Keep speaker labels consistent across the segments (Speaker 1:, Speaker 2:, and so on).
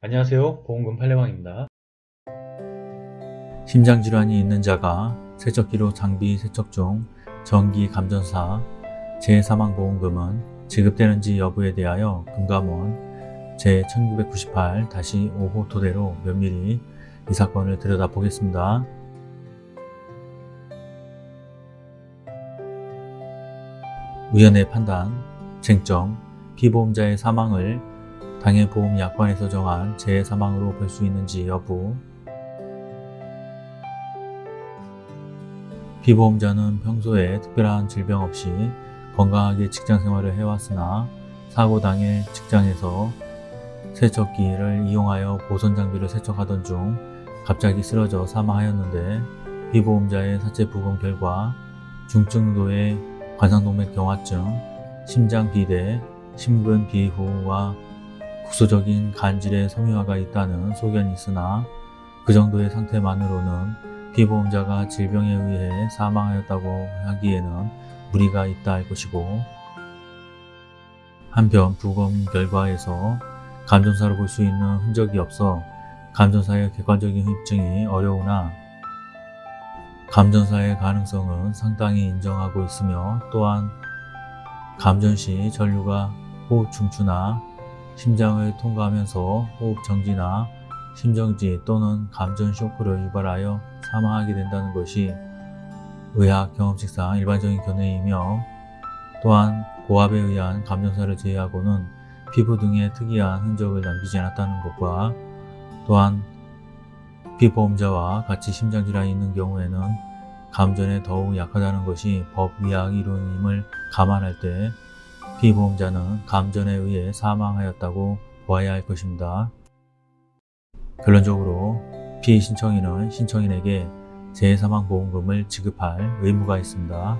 Speaker 1: 안녕하세요 보험금 팔례방입니다
Speaker 2: 심장질환이 있는 자가 세척기로 장비 세척 중 정기 감전사 재사망보험금은 지급되는지 여부에 대하여 금감원 제1998-5호 토대로 면밀히 이 사건을 들여다보겠습니다. 위원회 판단, 쟁점, 피보험자의 사망을 당해 보험 약관에서 정한 재사망으로 볼 수 있는지 여부. 피보험자는 평소에 특별한 질병 없이 건강하게 직장생활을 해왔으나 사고 당일 직장에서 세척기를 이용하여 보선 장비를 세척하던 중 갑자기 쓰러져 사망하였는데 피보험자의 사체 부검 결과 중증도의 관상동맥경화증, 심장비대, 심근비후와 국소적인 간질의 섬유화가 있다는 소견이 있으나 그 정도의 상태만으로는 피보험자가 질병에 의해 사망하였다고 하기에는 무리가 있다 할 것이고 한편 부검 결과에서 감전사로 볼 수 있는 흔적이 없어 감전사의 객관적인 입증이 어려우나 감전사의 가능성은 상당히 인정하고 있으며 또한 감전 시 전류가 호흡 중추나 심장을 통과하면서 호흡 정지나 심정지 또는 감전 쇼크를 유발하여 사망하게 된다는 것이 의학 경험칙상 일반적인 견해이며 또한 고압에 의한 감전사를 제외하고는 피부 등의 특이한 흔적을 남기지 않았다는 것과 또한 피보험자와 같이 심장질환이 있는 경우에는 감전에 더욱 약하다는 것이 법의학 이론임을 감안할 때 피보험자는 감전에 의해 사망하였다고 보아야 할 것입니다. 결론적으로 피해 신청인은 신청인에게 재사망보험금을 지급할 의무가 있습니다.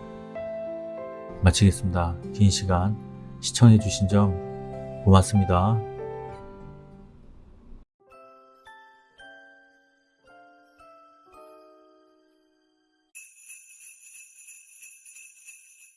Speaker 2: 마치겠습니다. 긴 시간 시청해 주신 점 고맙습니다.